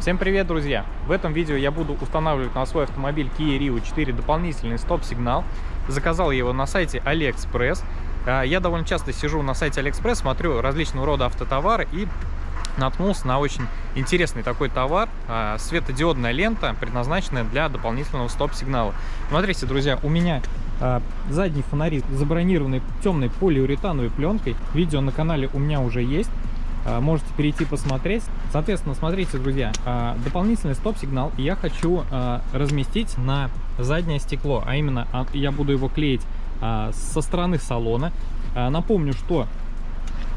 Всем привет, друзья! В этом видео я буду устанавливать на свой автомобиль Kia Rio 4 дополнительный стоп-сигнал. Заказал его на сайте AliExpress. А, я довольно часто сижу на сайте AliExpress, смотрю различного рода автотовары и наткнулся на очень интересный такой товар. А, светодиодная лента, предназначенная для дополнительного стоп-сигнала. Смотрите, друзья, у меня а, задние фонари забронированы темной полиуретановой пленкой. Видео на канале у меня уже есть. А, можете перейти посмотреть. Соответственно, смотрите, друзья, а, дополнительный стоп-сигнал я хочу а, разместить на заднее стекло, а именно я буду его клеить со стороны салона. Напомню, что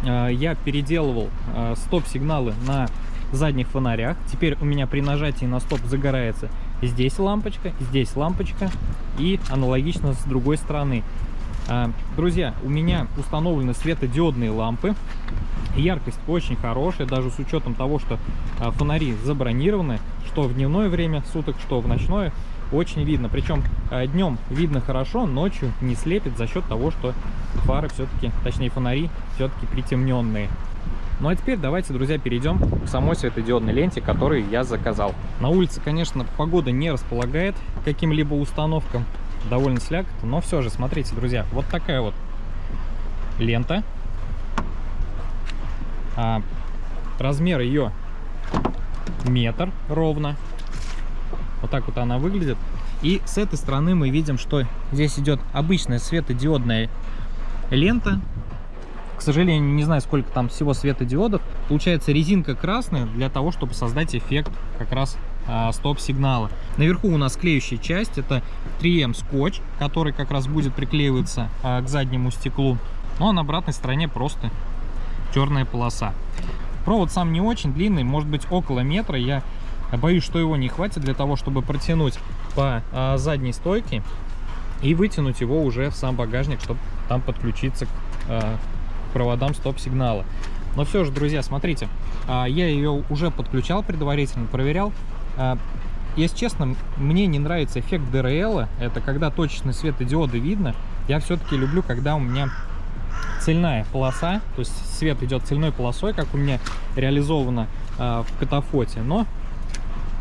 я переделывал стоп-сигналы на задних фонарях. Теперь у меня при нажатии на стоп загорается здесь лампочка, здесь лампочка и аналогично с другой стороны. Друзья, у меня установлены светодиодные лампы. Яркость очень хорошая, даже с учетом того, что а, фонари забронированы, что в дневное время суток, что в ночное, очень видно. Причем а, днем видно хорошо, ночью не слепит за счет того, что фары все-таки, точнее фонари все-таки притемненные. Ну а теперь давайте, друзья, перейдем к самой светодиодной ленте, которую я заказал. На улице, конечно, погода не располагает каким-либо установкам, довольно слякотно, но все же, смотрите, друзья, вот такая вот лента а, размер ее метр ровно. Вот так вот она выглядит. И с этой стороны мы видим, что здесь идет обычная светодиодная лента. К сожалению, не знаю, сколько там всего светодиодов. Получается резинка красная для того, чтобы создать эффект как раз а, стоп-сигнала. Наверху у нас клеющая часть. Это 3М скотч, который как раз будет приклеиваться а, к заднему стеклу. Ну а на обратной стороне просто черная полоса. Провод сам не очень длинный, может быть около метра. Я боюсь, что его не хватит для того, чтобы протянуть по а, задней стойке и вытянуть его уже в сам багажник, чтобы там подключиться к, а, к проводам стоп-сигнала. Но все же, друзья, смотрите, а, я ее уже подключал предварительно, проверял. А, если честно, мне не нравится эффект ДРЛ, это когда точечные светодиоды видно. Я все-таки люблю, когда у меня цельная полоса, то есть свет идет цельной полосой, как у меня реализовано э, в катафоте. Но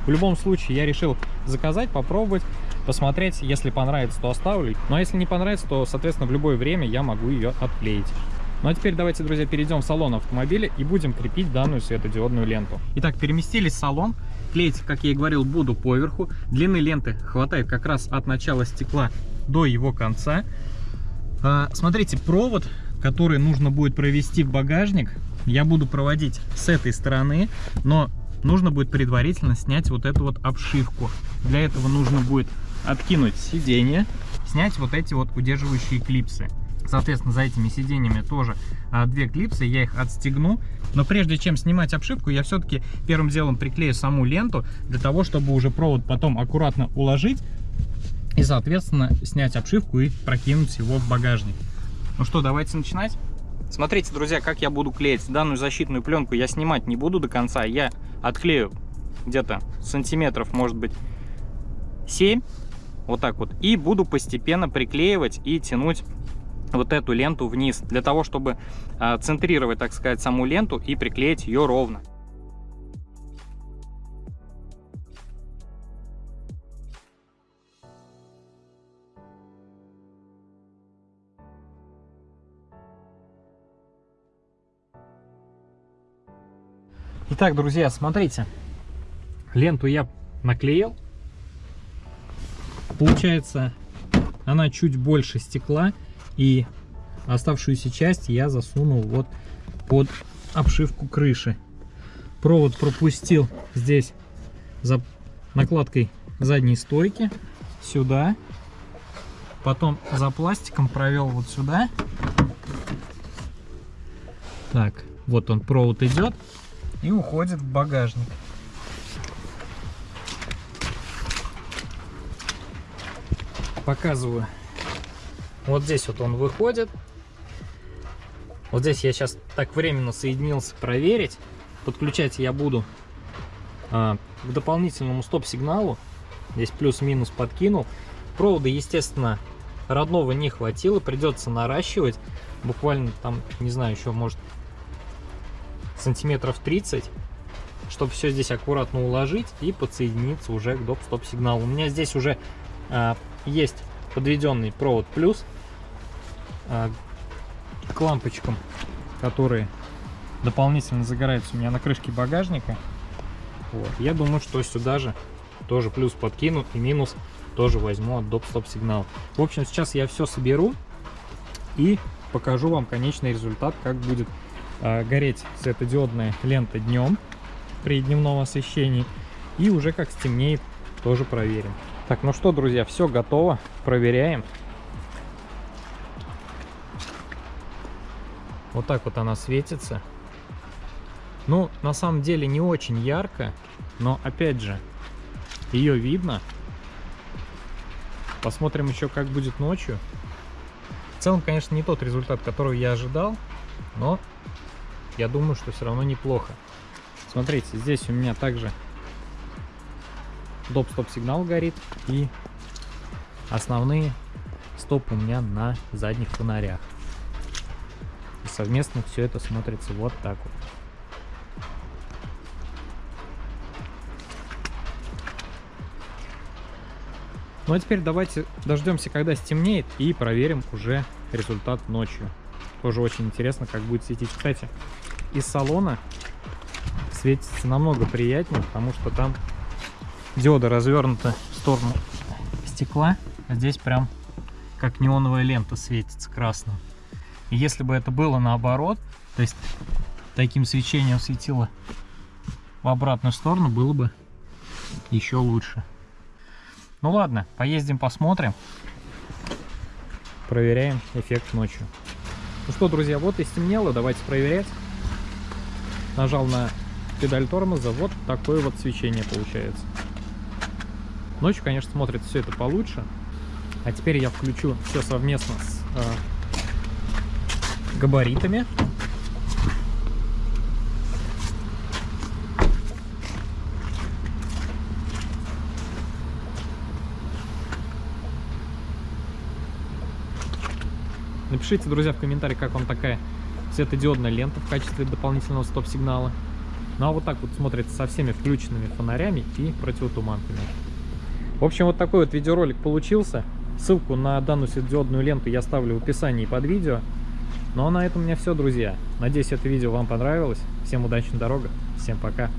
в любом случае я решил заказать, попробовать, посмотреть. Если понравится, то оставлю. Ну а если не понравится, то, соответственно, в любое время я могу ее отклеить. Ну а теперь давайте, друзья, перейдем в салон автомобиля и будем крепить данную светодиодную ленту. Итак, переместились в салон. Клеить, как я и говорил, буду поверху. Длины ленты хватает как раз от начала стекла до его конца. А, смотрите, провод который нужно будет провести в багажник, я буду проводить с этой стороны, но нужно будет предварительно снять вот эту вот обшивку. Для этого нужно будет откинуть сиденье, снять вот эти вот удерживающие клипсы. Соответственно, за этими сиденьями тоже а, две клипсы, я их отстегну. Но прежде чем снимать обшивку, я все-таки первым делом приклею саму ленту, для того, чтобы уже провод потом аккуратно уложить и, соответственно, снять обшивку и прокинуть его в багажник. Ну что, давайте начинать. Смотрите, друзья, как я буду клеить. Данную защитную пленку я снимать не буду до конца. Я отклею где-то сантиметров, может быть, 7. Вот так вот. И буду постепенно приклеивать и тянуть вот эту ленту вниз. Для того, чтобы а, центрировать, так сказать, саму ленту и приклеить ее ровно. Итак, друзья, смотрите. Ленту я наклеил. Получается, она чуть больше стекла. И оставшуюся часть я засунул вот под обшивку крыши. Провод пропустил здесь за накладкой задней стойки сюда. Потом за пластиком провел вот сюда. Так, вот он провод идет и уходит в багажник. Показываю. Вот здесь вот он выходит. Вот здесь я сейчас так временно соединился проверить. Подключать я буду а, к дополнительному стоп-сигналу. Здесь плюс-минус подкинул. Провода, естественно, родного не хватило. Придется наращивать. Буквально там, не знаю, еще может сантиметров 30. чтобы все здесь аккуратно уложить и подсоединиться уже к доп-стоп сигналу. У меня здесь уже а, есть подведенный провод плюс а, к лампочкам, которые дополнительно загораются у меня на крышке багажника. Вот. Я думаю, что сюда же тоже плюс подкину и минус тоже возьму от доп-стоп сигнал. В общем, сейчас я все соберу и покажу вам конечный результат, как будет э, гореть светодиодная лента днем при дневном освещении. И уже как стемнеет, тоже проверим. Так, ну что, друзья, все готово. Проверяем. Вот так вот она светится. Ну, на самом деле не очень ярко, но опять же, ее видно. Посмотрим еще, как будет ночью. В целом, конечно, не тот результат, который я ожидал, но я думаю, что все равно неплохо. Смотрите, здесь у меня также доп-стоп сигнал горит и основные стопы у меня на задних фонарях. И совместно все это смотрится вот так вот. Ну а теперь давайте дождемся, когда стемнеет, и проверим уже результат ночью. Тоже очень интересно, как будет светить. Кстати, из салона светится намного приятнее, потому что там диода развернута в сторону стекла, а здесь прям как неоновая лента светится красным. И если бы это было наоборот, то есть таким свечением светило в обратную сторону, было бы еще лучше. Ну ладно, поездим, посмотрим. Проверяем эффект ночью. Ну что, друзья, вот и стемнело, давайте проверять. Нажал на педаль тормоза, вот такое вот свечение получается. Ночью, конечно, смотрится все это получше. А теперь я включу все совместно с э, габаритами. Напишите, друзья, в комментариях, как вам такая светодиодная лента в качестве дополнительного стоп-сигнала. Ну а вот так вот смотрится со всеми включенными фонарями и противотуманками. В общем, вот такой вот видеоролик получился. Ссылку на данную светодиодную ленту я ставлю в описании под видео. Ну а на этом у меня все, друзья. Надеюсь, это видео вам понравилось. Всем удачной дороги, всем пока.